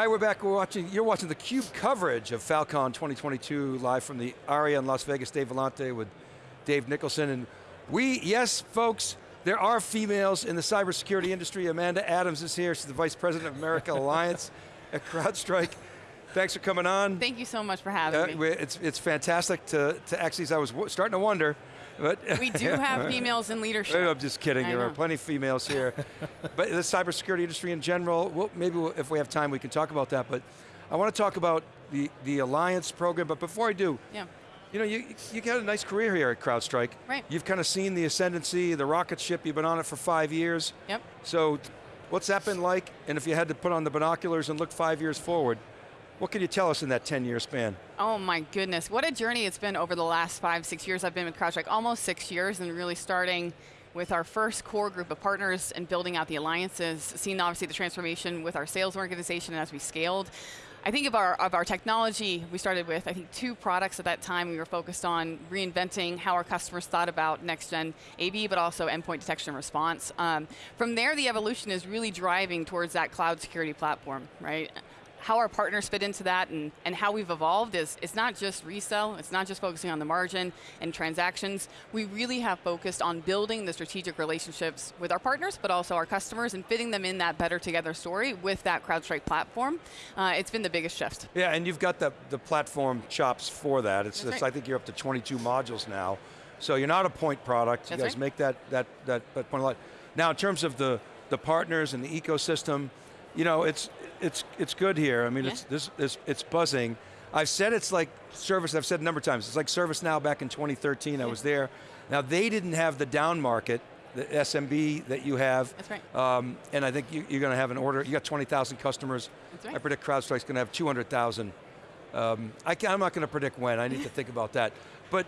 Hi, we're back. We're watching, you're watching the CUBE coverage of Falcon 2022 live from the ARIA in Las Vegas. Dave Vellante with Dave Nicholson. And we, yes, folks, there are females in the cybersecurity industry. Amanda Adams is here. She's the Vice President of America Alliance at CrowdStrike. Thanks for coming on. Thank you so much for having uh, me. It's, it's fantastic to, to actually, I was starting to wonder, but we do have females in leadership. I'm just kidding, I there know. are plenty of females here. but the cybersecurity industry in general, well, maybe we'll, if we have time we can talk about that, but I want to talk about the, the Alliance program, but before I do, Yeah. you know, you, you got a nice career here at CrowdStrike. Right. You've kind of seen the ascendancy, the rocket ship, you've been on it for five years. Yep. So what's that been like? And if you had to put on the binoculars and look five years forward, what can you tell us in that 10 year span? Oh my goodness, what a journey it's been over the last five, six years. I've been with CrowdStrike almost six years and really starting with our first core group of partners and building out the alliances, seeing obviously the transformation with our sales organization as we scaled. I think of our, of our technology, we started with, I think, two products at that time. We were focused on reinventing how our customers thought about next-gen AV, but also endpoint detection and response. Um, from there, the evolution is really driving towards that cloud security platform, right? How our partners fit into that and, and how we've evolved is it's not just resell, it's not just focusing on the margin and transactions. We really have focused on building the strategic relationships with our partners, but also our customers and fitting them in that better together story with that CrowdStrike platform. Uh, it's been the biggest shift. Yeah, and you've got the, the platform chops for that. It's, it's right. I think you're up to 22 modules now. So you're not a point product. You guys right. make that, that, that, that point a lot. Now in terms of the, the partners and the ecosystem, you know, it's, it's, it's good here. I mean, Yeah. it's, this, it's, it's buzzing. I've said it's like service, I've said a number of times, it's like ServiceNow back in 2013, I was there. Now they didn't have the down market, the SMB that you have. That's right. Um, and I think you, you're going to have an order, you got 20,000 customers. That's right. I predict CrowdStrike's going to have 200,000. Um, I can, I'm not going to predict when, I need to think about that. But,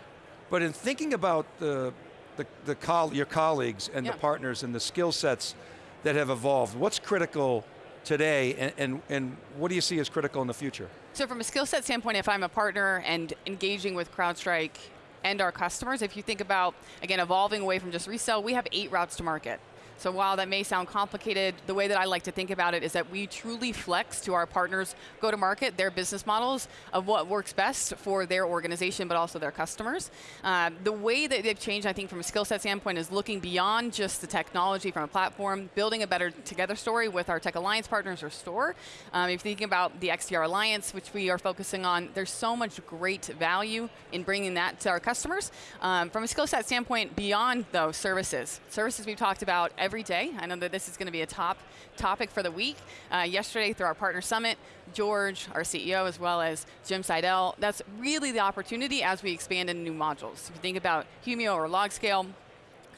but in thinking about the, the, the coll your colleagues and Yeah. the partners and the skill sets that have evolved, what's critical today and, and, and what do you see as critical in the future? So from a skill set standpoint, if I'm a partner and engaging with CrowdStrike and our customers, if you think about, again, evolving away from just resell, we have eight routes to market. So while that may sound complicated, the way that I like to think about it is that we truly flex to our partners go to market, their business models of what works best for their organization, but also their customers. Uh, the way that they've changed, I think, from a skill set standpoint is looking beyond just the technology from a platform, building a better together story with our Tech Alliance partners or store. Um, if you're thinking about the XDR Alliance, which we are focusing on, there's so much great value in bringing that to our customers. Um, from a skill set standpoint, beyond those services, services we've talked about every day. I know that this is going to be a top topic for the week. Uh, yesterday, through our partner summit, George, our CEO, as well as Jim Seidel, that's really the opportunity as we expand into new modules. If you think about Humio or LogScale,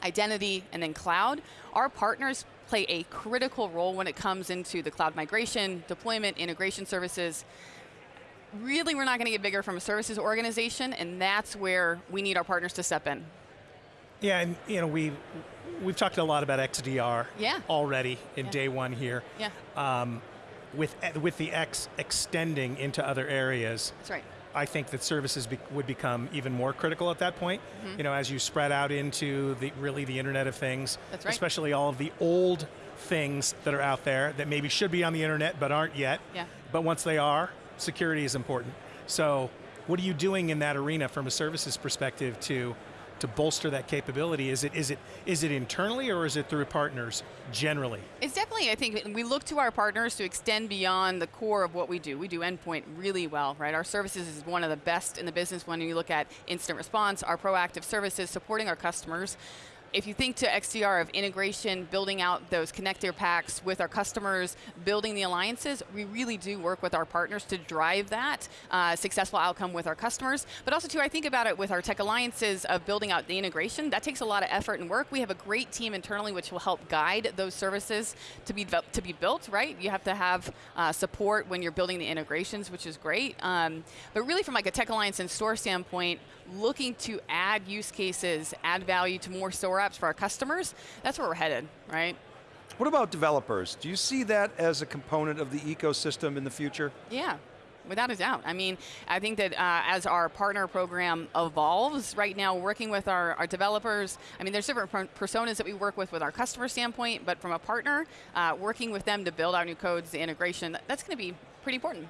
identity, and then cloud, our partners play a critical role when it comes into the cloud migration, deployment, integration services. Really, we're not going to get bigger from a services organization, and that's where we need our partners to step in. Yeah, and you know, we, we've talked a lot about XDR Yeah. already in Yeah. day one here. Yeah, Um, with, with the X extending into other areas, that's right. I think that services be, would become even more critical at that point. Mm-hmm. You know, as you spread out into the really the Internet of Things, That's right. especially all of the old things that are out there that maybe should be on the internet but aren't yet. Yeah. But once they are, security is important. So, what are you doing in that arena from a services perspective to to bolster that capability? Is it is it is it internally or is it through partners generally? It's definitely, I think, we look to our partners to extend beyond the core of what we do. We do endpoint really well, right? Our services is one of the best in the business when you look at instant response, our proactive services, supporting our customers. If you think to XDR of integration, building out those connector packs with our customers, building the alliances, we really do work with our partners to drive that uh, successful outcome with our customers. But also too, I think about it with our tech alliances of building out the integration. That takes a lot of effort and work. We have a great team internally which will help guide those services to be to be built. Right? You have to have uh, support when you're building the integrations, which is great. Um, but really, from like a tech alliance and store standpoint, looking to add use cases, add value to more store apps for our customers. That's where we're headed, right? What about developers? Do you see that as a component of the ecosystem in the future? Yeah. Without a doubt. I mean, I think that uh, as our partner program evolves, right now working with our, our developers, I mean, there's different personas that we work with with our customer standpoint, but from a partner, uh, working with them to build out new codes, the integration, that's going to be pretty important.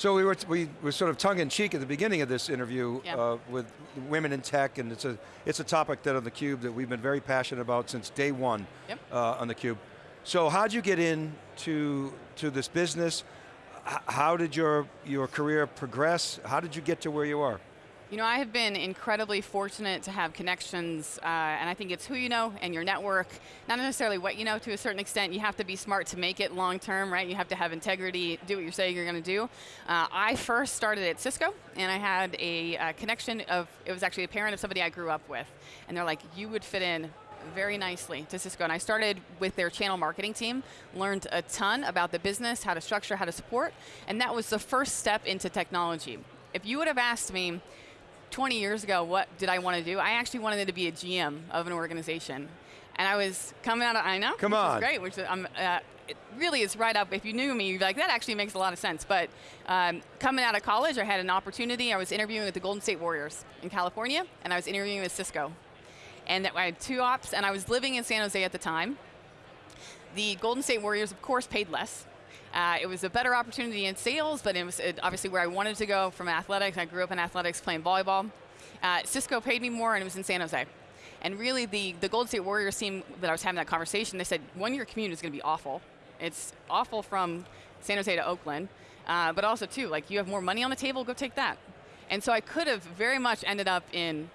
So we were, we were sort of tongue-in-cheek at the beginning of this interview Yeah. uh, with women in tech, and it's a, it's a topic that on theCUBE that we've been very passionate about since day one Yep. uh, on theCUBE. So how'd you get into to this business? H- how did your, your career progress? How did you get to where you are? You know, I have been incredibly fortunate to have connections, uh, and I think it's who you know and your network, not necessarily what you know to a certain extent. You have to be smart to make it long term, right? You have to have integrity, do what you're saying you're going to do. Uh, I first started at Cisco, and I had a uh, connection of, it was actually a parent of somebody I grew up with, and they're like, you would fit in very nicely to Cisco. And I started with their channel marketing team, learned a ton about the business, how to structure, how to support, and that was the first step into technology. If you would have asked me 20 years ago what did I want to do, I actually wanted to be a GM of an organization. And I was coming out of, I know, Come on. is great, which um, uh, it really is right up, if you knew me, you'd be like, that actually makes a lot of sense. But um, coming out of college, I had an opportunity, I was interviewing with the Golden State Warriors in California, and I was interviewing with Cisco. And that I had two ops, and I was living in San Jose at the time. The Golden State Warriors, of course, paid less. Uh, it was a better opportunity in sales, but it was obviously where I wanted to go from athletics. I grew up in athletics playing volleyball. Uh, Cisco paid me more, and it was in San Jose. And really, the, the Golden State Warriors team that I was having that conversation, they said, one year commute is going to be awful. It's awful from San Jose to Oakland, uh, but also, too, like you have more money on the table, go take that. And so I could have very much ended up in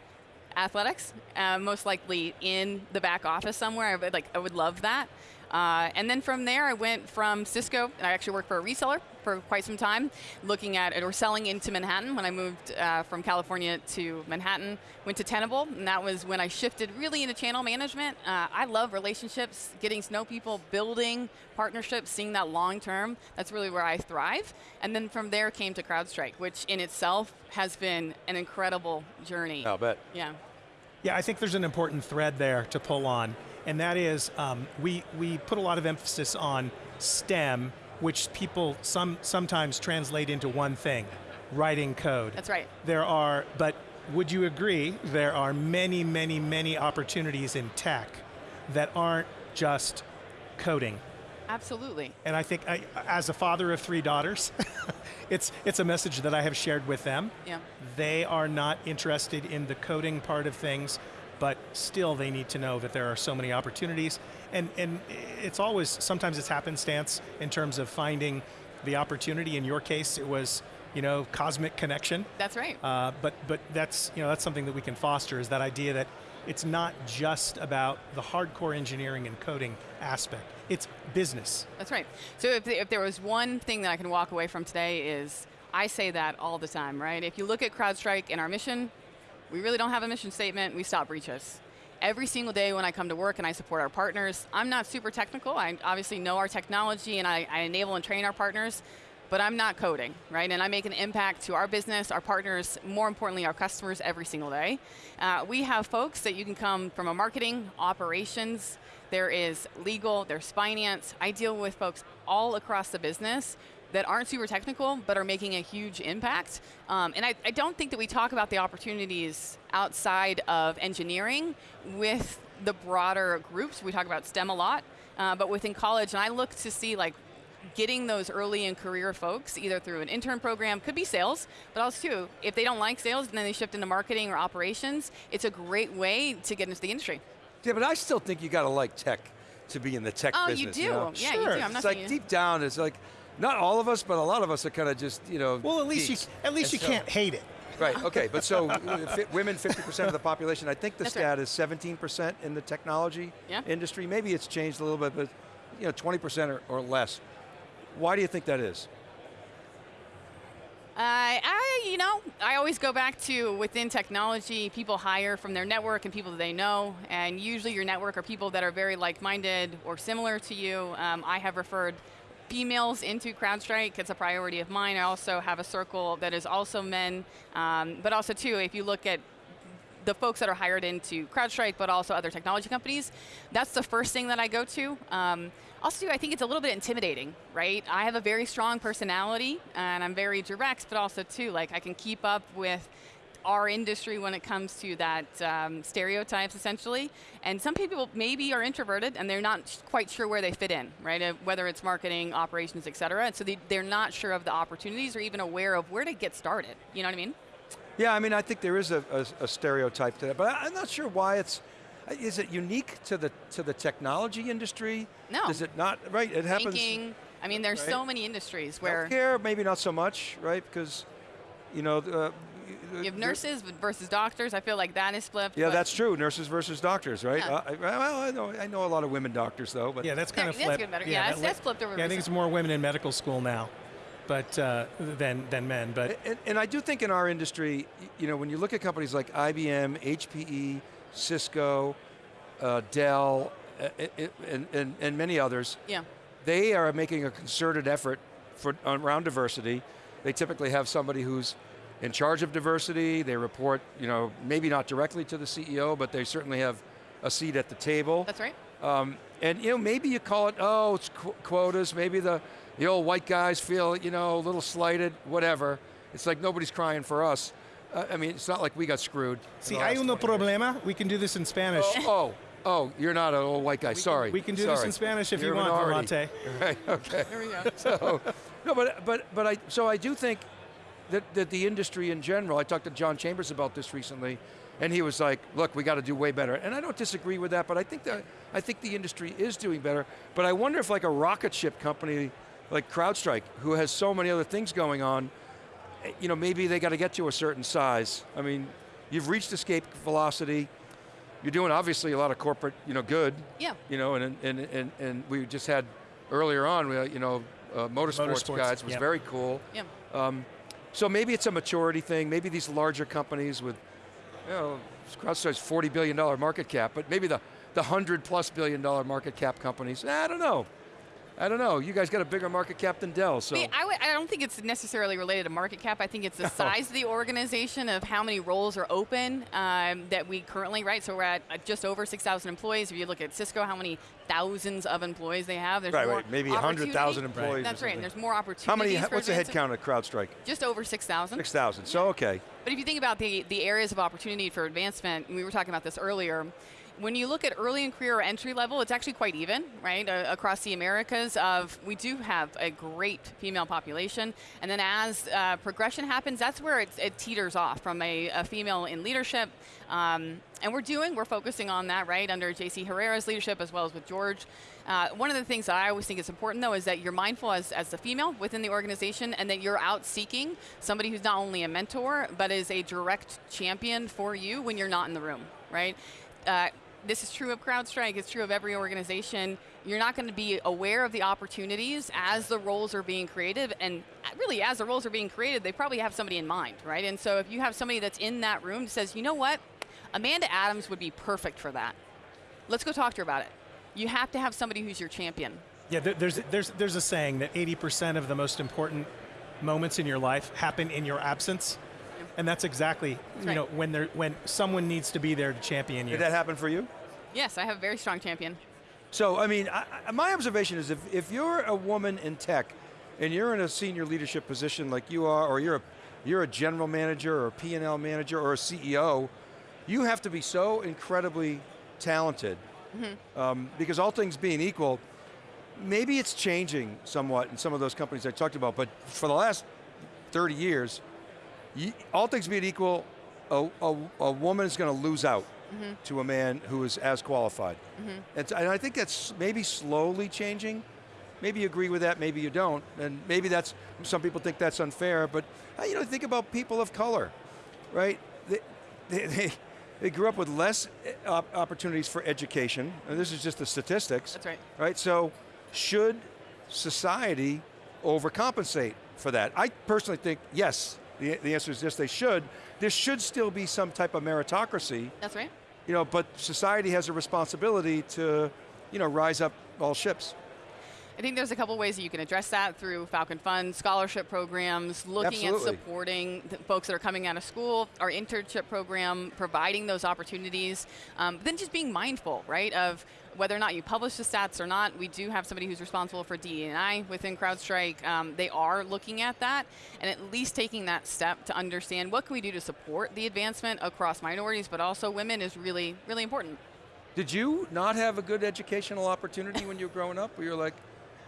athletics, uh, most likely in the back office somewhere. I would, like, I would love that. Uh, and then from there, I went from Cisco, and I actually worked for a reseller for quite some time, looking at it or selling into Manhattan when I moved uh, from California to Manhattan. Went to Tenable, and that was when I shifted really into channel management. Uh, I love relationships, getting to know people, building partnerships, seeing that long term. That's really where I thrive. And then from there came to CrowdStrike, which in itself has been an incredible journey. I'll bet. Yeah. Yeah, I think there's an important thread there to pull on, and that is um, we, we put a lot of emphasis on STEM, which people some, sometimes translate into one thing, writing code. That's right. There are, but would you agree, there are many, many, many opportunities in tech that aren't just coding. Absolutely. And I think, I, as a father of three daughters, it's, it's a message that I have shared with them. Yeah. They are not interested in the coding part of things, but still they need to know that there are so many opportunities. And, and it's always, sometimes it's happenstance in terms of finding the opportunity. In your case, it was, you know, cosmic connection. That's right. Uh, but but that's you know that's something that we can foster is that idea that it's not just about the hardcore engineering and coding aspect. It's business. That's right. So if, if there was one thing that I can walk away from today is, I say that all the time, right? If you look at CrowdStrike and our mission, we really don't have a mission statement, we stop breaches. Every single day when I come to work and I support our partners, I'm not super technical, I obviously know our technology and I, I enable and train our partners, but I'm not coding, right? And I make an impact to our business, our partners, more importantly, our customers every single day. Uh, we have folks that you can come from a marketing, operations, there is legal, there's finance. I deal with folks all across the business that aren't super technical, but are making a huge impact. Um, and I, I don't think that we talk about the opportunities outside of engineering with the broader groups. We talk about STEM a lot, uh, but within college, and I look to see like getting those early in career folks, either through an intern program, could be sales, but also too, if they don't like sales and then they shift into marketing or operations, it's a great way to get into the industry. Yeah, but I still think you got to like tech to be in the tech Oh, business. you do. know? Yeah, you do. I'm not it's like saying deep down, it's like, not all of us, but a lot of us are kind of just, you know. Well, at least geeks. you at least And you so- can't hate it. Right, okay, but so uh, women, 50% of the population, I think the That's stat right. is 17% in the technology Yeah. industry. Maybe it's changed a little bit, but you know, 20% or, or less. Why do you think that is? I, I, you know, I always go back to within technology, people hire from their network and people that they know, and usually your network are people that are very like-minded or similar to you. Um, I have referred females into CrowdStrike. It's a priority of mine. I also have a circle that is also men, um, but also too, if you look at the folks that are hired into CrowdStrike, but also other technology companies, that's the first thing that I go to. Um, also, I think it's a little bit intimidating, right? I have a very strong personality, and I'm very direct, but also too, like I can keep up with our industry when it comes to that um, stereotypes, essentially. And some people maybe are introverted and they're not quite sure where they fit in, right? Uh, whether it's marketing, operations, et cetera. And so they, they're not sure of the opportunities or even aware of where to get started. You know what I mean? Yeah, I mean, I think there is a, a, a stereotype to that, but I, I'm not sure why it's, is it unique to the to the technology industry? No. Is it not, right, it happens. Banking. I mean, there's Right. so many industries where Healthcare, maybe not so much, right? Because, you know, uh, you have nurses versus doctors. I feel like that is flipped. Yeah, that's true. Nurses versus doctors, right? Yeah. Uh, I, well, I know I know a lot of women doctors though, but Yeah, that's kind Yeah, of that's flipped. good better. Yeah, that's- that's flipped over Yeah, I think it's more women in medical school now, but uh, than than men. But And, and I do think in our industry, you know, when you look at companies like IBM, HPE, Cisco, uh, Dell, uh, i- i- and, and, and many others, Yeah. they are making a concerted effort for around diversity. They typically have somebody who's in charge of diversity. They report, you know, maybe not directly to the CEO, but they certainly have a seat at the table. That's right. Um, and you know, maybe you call it, oh, it's qu- quotas. Maybe the the old white guys feel, you know, a little slighted. Whatever. It's like nobody's crying for us. Uh, I mean, it's not like we got screwed. in see, the hay last un 20 years. problema. We can do this in Spanish. Oh, oh, oh, you're not an old white guy. Sorry. we can do this in Spanish if You're you a want, minority. Vermonte. Right. Okay. There we go. so, no, but but but I so I do think that that the industry in general. I talked to John Chambers about this recently, and he was like, "Look, we got to do way better." And I don't disagree with that, but I think that I think the industry is doing better. But I wonder if like a rocket ship company like CrowdStrike, who has so many other things going on, you know, maybe they got to get to a certain size. I mean, you've reached escape velocity. You're doing obviously a lot of corporate, you know, good. Yeah. You know, and and and, and we just had earlier on, we, you know, uh, motorsports, Motorsports, guys was yep. very cool. Yeah. Um, so maybe it's a maturity thing. Maybe these larger companies with, you know, CrowdStrike's forty billion dollar market cap, but maybe the the hundred plus billion dollar market cap companies. I don't know. I don't know. You guys got a bigger market cap than Dell, so. I, I don't think it's necessarily related to market cap. I think it's the size of the organization of how many roles are open um, that we currently, right? So we're at uh, just over 6,000 employees. If you look at Cisco, how many thousands of employees they have. There's Right, more right. Maybe 100,000 employees or That's right. And there's more opportunities. how many? What's the head advancement. count at CrowdStrike? Just over 6,000. Six thousand. So okay. But if you think about the, the areas of opportunity for advancement, and we were talking about this earlier, when you look at early in career or entry level, it's actually quite even, right? Uh, across the Americas, of we do have a great female population, and then as uh, progression happens, that's where it's, it teeters off from a, a female in leadership. Um, and we're doing, we're focusing on that, right, under JC Herrera's leadership as well as with George. Uh, one of the things that I always think is important, though, is that you're mindful as, as the female within the organization and that you're out seeking somebody who's not only a mentor, but is a direct champion for you when you're not in the room, right? Uh, this is true of CrowdStrike, it's true of every organization. You're not going to be aware of the opportunities as the roles are being created, and really, as the roles are being created, they probably have somebody in mind, right? And so if you have somebody that's in that room that says, you know what, Amanda Adams would be perfect for that. Let's go talk to her about it. You have to have somebody who's your champion. Yeah, there's there's there's a saying that 80% of the most important moments in your life happen in your absence, and that's exactly you right. know when there when someone needs to be there to champion you. Did that happen for you? Yes, I have a very strong champion. So, I mean, I, my observation is if, if you're a woman in tech and you're in a senior leadership position like you are, or you're a, you're a general manager or a P&L manager or a CEO, you have to be so incredibly talented um, because all things being equal, maybe it's changing somewhat in some of those companies I talked about, but for the last 30 years, all things being equal, a, a, a woman is going to lose out to a man who is as qualified. And, and I think that's maybe slowly changing. Maybe you agree with that, maybe you don't. And maybe that's, some people think that's unfair, but uh, you know, think about people of color, right? They, they, they, they grew up with less uh, op- opportunities for education, and this is just the statistics. That's right. Right, so should society overcompensate for that? I personally think yes. The, the answer is yes, they should. There should still be some type of meritocracy, That's right. You know, but society has a responsibility to, you know, rise up all ships. I think there's a couple ways that you can address that through Falcon Fund, scholarship programs, looking Absolutely. at supporting the folks that are coming out of school, our internship program, providing those opportunities. Um, then just being mindful, right, of whether or not you publish the stats or not. We do have somebody who's responsible for DE&I within CrowdStrike. Um, they are looking at that and at least taking that step to understand what can we do to support the advancement across minorities, but also women is really, really important. Did you not have a good educational opportunity when you were growing up? Where you're like,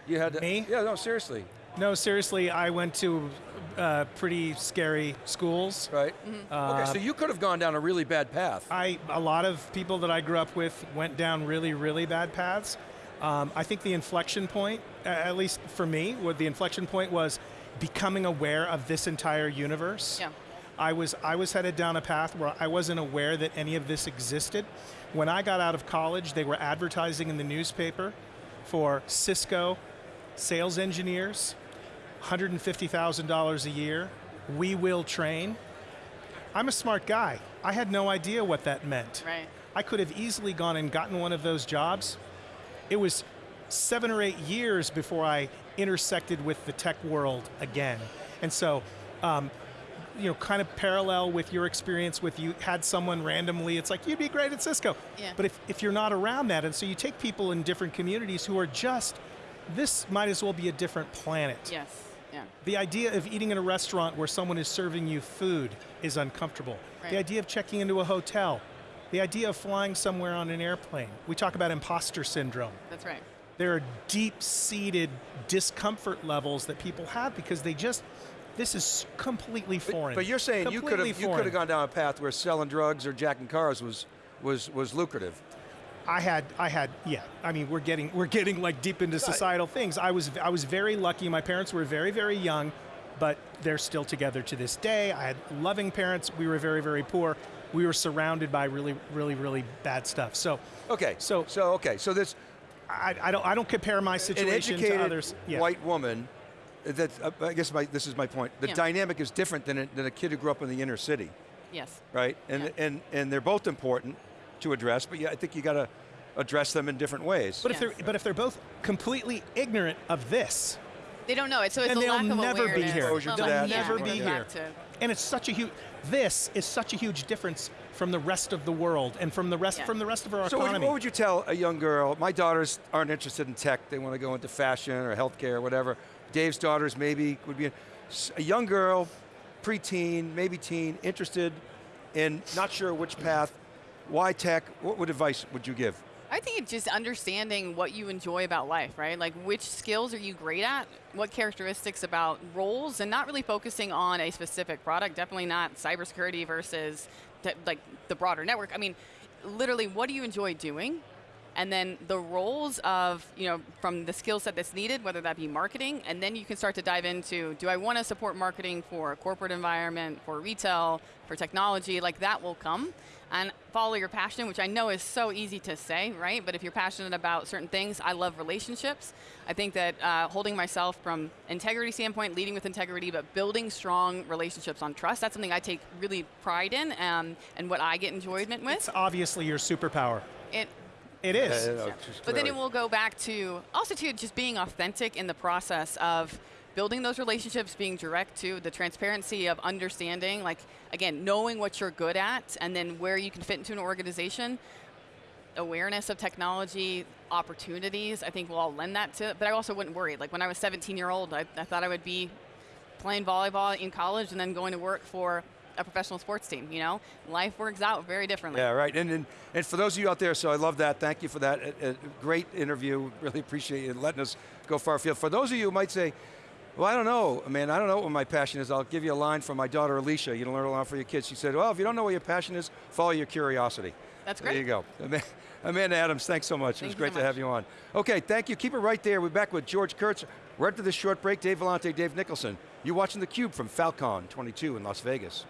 you had to, Me? Yeah, no, seriously, No, seriously, I went to uh, pretty scary schools. right? Uh, okay, so you could have gone down a really bad path. I a lot of people that I grew up with went down really, really bad paths. Um, I think the inflection point, at least for me, what the inflection point was becoming aware of this entire universe. Yeah. I was I was headed down a path where I wasn't aware that any of this existed. When I got out of college, they were advertising in the newspaper for Cisco sales engineers, $150,000 a year. We will train. I'm a smart guy. I had no idea what that meant. Right. I could have easily gone and gotten one of those jobs. It was seven or eight years before I intersected with the tech world again. And so, um, you know, kind of parallel with your experience with you had someone randomly, it's like, you'd be great at Cisco. Yeah. But if, if you're not around that, and so you take people in different communities who are just, this might as well be a different planet. Yes. Yeah. The idea of eating in a restaurant where someone is serving you food is uncomfortable. Right. The idea of checking into a hotel, the idea of flying somewhere on an airplane. We talk about imposter syndrome. That's right. There are deep seated discomfort levels that people have because they just, this is completely foreign. But, you're saying you could Completely have you could have gone down a path where selling drugs or jacking cars was was was lucrative. I had, I had, yeah. I mean, we're getting, we're getting like deep into societal things. I was, I was very lucky. My parents were very, very young, but they're still together to this day. I had loving parents. We were very, very poor. We were surrounded by really, really, really bad stuff. So, Okay, So- so okay, so this I, I don't, I don't compare my situation educated to others. Yeah. white woman. That uh, I guess my, this is my point. The Yeah. dynamic is different than a, than a kid who grew up in the inner city, Yes. right? And Yeah. and and they're both important to address, but yeah, I think you got to address them in different ways. But if they're, but if they're both completely ignorant of this, They don't know it, so it's And a they'll lack of never be here. Exposure They'll that. yeah, never be go here. and it's such a huge, this is such a huge difference from the rest of the world and from the rest, Yeah. from the rest of our So what, economy. what would you tell a young girl? My daughters aren't interested in tech. They want to go into fashion or healthcare or whatever. Dave's daughters maybe would be a young girl, preteen, maybe teen, interested in not sure which path. Why tech? What advice would you give? I think it's just understanding what you enjoy about life, right? Like which skills are you great at? What characteristics about roles, and not really focusing on a specific product. Definitely not cybersecurity versus like the broader network. I mean, literally, what do you enjoy doing? And then the roles of, you know, from the skill set that's needed, whether that be marketing, and then you can start to dive into, do I want to support marketing for a corporate environment, for retail, for technology? Like that will come. And follow your passion, which I know is so easy to say, right? But if you're passionate about certain things, I love relationships. I think that uh, holding myself from integrity standpoint, leading with integrity, but building strong relationships on trust, that's something I take really pride in um, and what I get enjoyment with. It's obviously your superpower. It, It is. Yeah, yeah, yeah. But then it will go back to also to just being authentic in the process of building those relationships, being direct to the transparency of understanding, like again, knowing what you're good at and then where you can fit into an organization. Awareness of technology, opportunities, I think we'll all lend that to but I also wouldn't worry. Like when I was 17 year old, I, I thought I would be playing volleyball in college and then going to work for a professional sports team, you know? Life works out very differently. Yeah, right. And, and and for those of you out there, so I love that. Thank you for that. A, a great interview. Really appreciate you letting us go far afield. For those of you who might say, well, I don't know, man, I don't know what my passion is. I'll give you a line from my daughter Alicia. You don't learn a lot for your kids. She said, well, if you don't know what your passion is, follow your curiosity. That's great. There you go. Amanda Adams, thanks so much. it was great so to have you on. Okay, thank you. Keep it right there. We're back with George Kurtz. Right after this short break, Dave Vellante, Dave Nicholson. You're watching theCUBE from Falcon 22 in Las Vegas.